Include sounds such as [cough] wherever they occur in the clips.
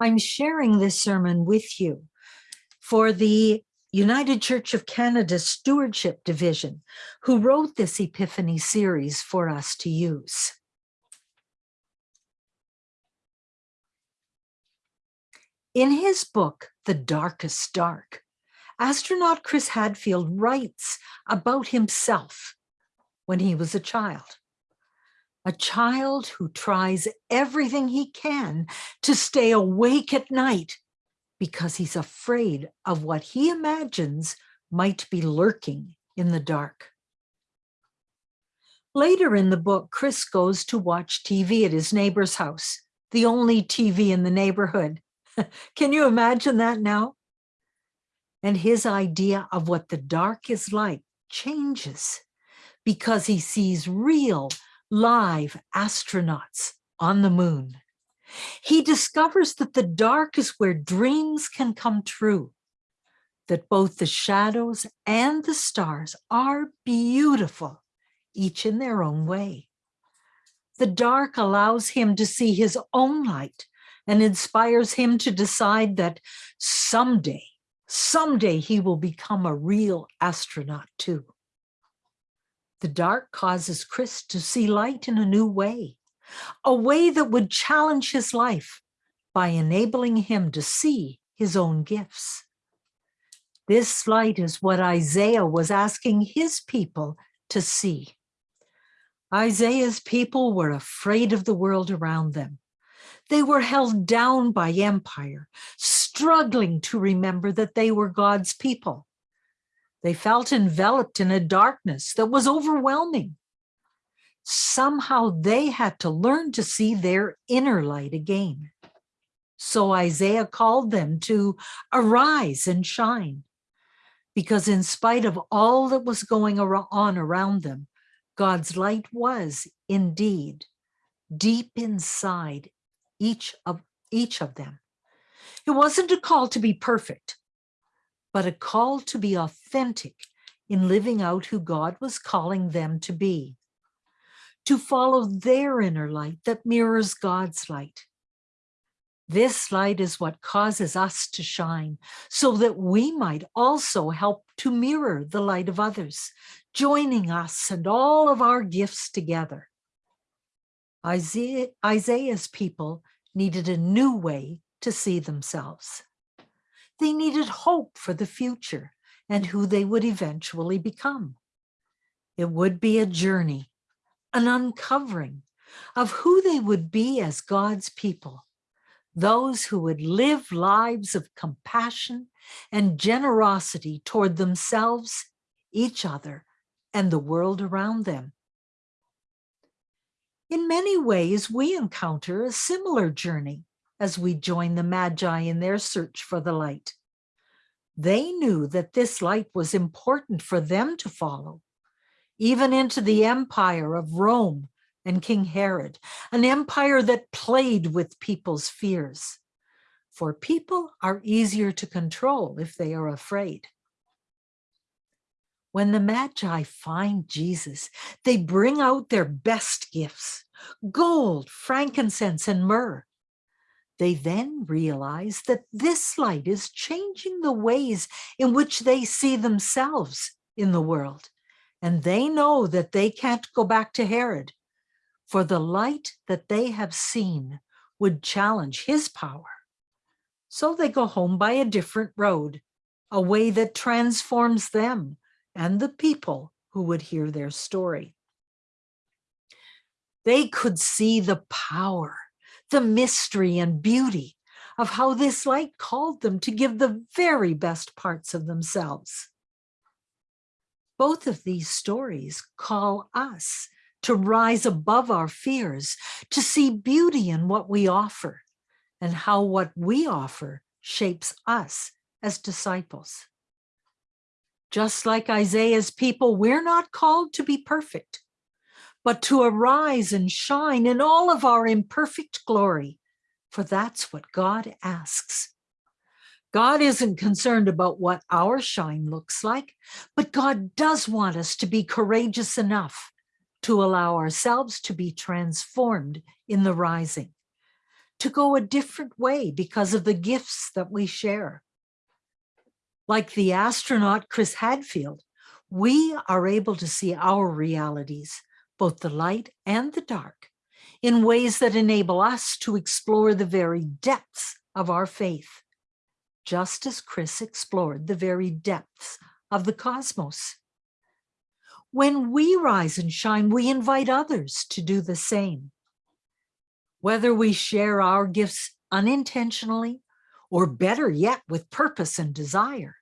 I'm sharing this sermon with you for the United Church of Canada Stewardship Division, who wrote this Epiphany series for us to use. In his book, The Darkest Dark, astronaut Chris Hadfield writes about himself when he was a child. A child who tries everything he can to stay awake at night because he's afraid of what he imagines might be lurking in the dark. Later in the book, Chris goes to watch TV at his neighbor's house, the only TV in the neighborhood. [laughs] Can you imagine that now? And his idea of what the dark is like changes because he sees real live astronauts on the moon. He discovers that the dark is where dreams can come true, that both the shadows and the stars are beautiful, each in their own way. The dark allows him to see his own light and inspires him to decide that someday, someday he will become a real astronaut too. The dark causes Chris to see light in a new way, a way that would challenge his life by enabling him to see his own gifts. This light is what Isaiah was asking his people to see. Isaiah's people were afraid of the world around them. They were held down by empire, struggling to remember that they were God's people. They felt enveloped in a darkness that was overwhelming. Somehow they had to learn to see their inner light again. So Isaiah called them to arise and shine. Because in spite of all that was going on around them, God's light was indeed deep inside each of each of them. It wasn't a call to be perfect, but a call to be authentic in living out who God was calling them to be, to follow their inner light that mirrors God's light. This light is what causes us to shine so that we might also help to mirror the light of others, joining us and all of our gifts together. Isaiah, Isaiah's people needed a new way to see themselves. They needed hope for the future and who they would eventually become. It would be a journey, an uncovering of who they would be as God's people, those who would live lives of compassion and generosity toward themselves, each other, and the world around them. In many ways, we encounter a similar journey as we join the Magi in their search for the light. They knew that this light was important for them to follow, even into the empire of Rome and King Herod, an empire that played with people's fears. For people are easier to control if they are afraid. When the Magi find Jesus, they bring out their best gifts, gold, frankincense, and myrrh. They then realize that this light is changing the ways in which they see themselves in the world. And they know that they can't go back to Herod, for the light that they have seen would challenge his power. So they go home by a different road, a way that transforms them and the people who would hear their story. They could see the power the mystery and beauty of how this light called them to give the very best parts of themselves. Both of these stories call us to rise above our fears, to see beauty in what we offer and how what we offer shapes us as disciples. Just like Isaiah's people, we're not called to be perfect but to arise and shine in all of our imperfect glory, for that's what God asks. God isn't concerned about what our shine looks like, but God does want us to be courageous enough to allow ourselves to be transformed in the rising, to go a different way because of the gifts that we share. Like the astronaut Chris Hadfield, we are able to see our realities, both the light and the dark, in ways that enable us to explore the very depths of our faith, just as Chris explored the very depths of the cosmos. When we rise and shine, we invite others to do the same. Whether we share our gifts unintentionally, or better yet, with purpose and desire,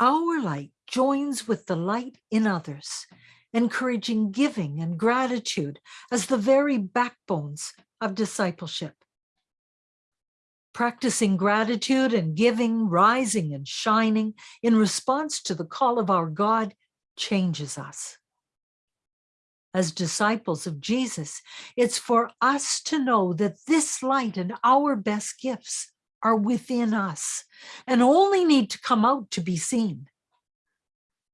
our light joins with the light in others, encouraging giving and gratitude as the very backbones of discipleship. Practicing gratitude and giving, rising and shining in response to the call of our God changes us as disciples of Jesus, it's for us to know that this light and our best gifts are within us and only need to come out to be seen.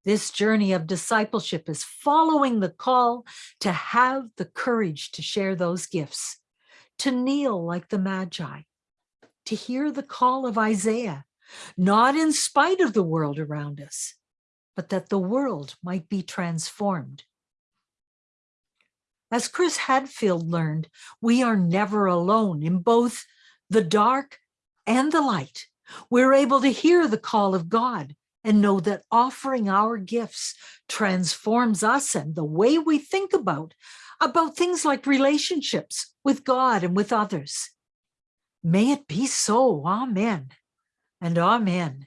This journey of discipleship is following the call to have the courage to share those gifts, to kneel like the Magi, to hear the call of Isaiah, not in spite of the world around us, but that the world might be transformed as Chris Hadfield learned, we are never alone in both the dark and the light. We're able to hear the call of God and know that offering our gifts transforms us and the way we think about, about things like relationships with God and with others. May it be so, amen and amen.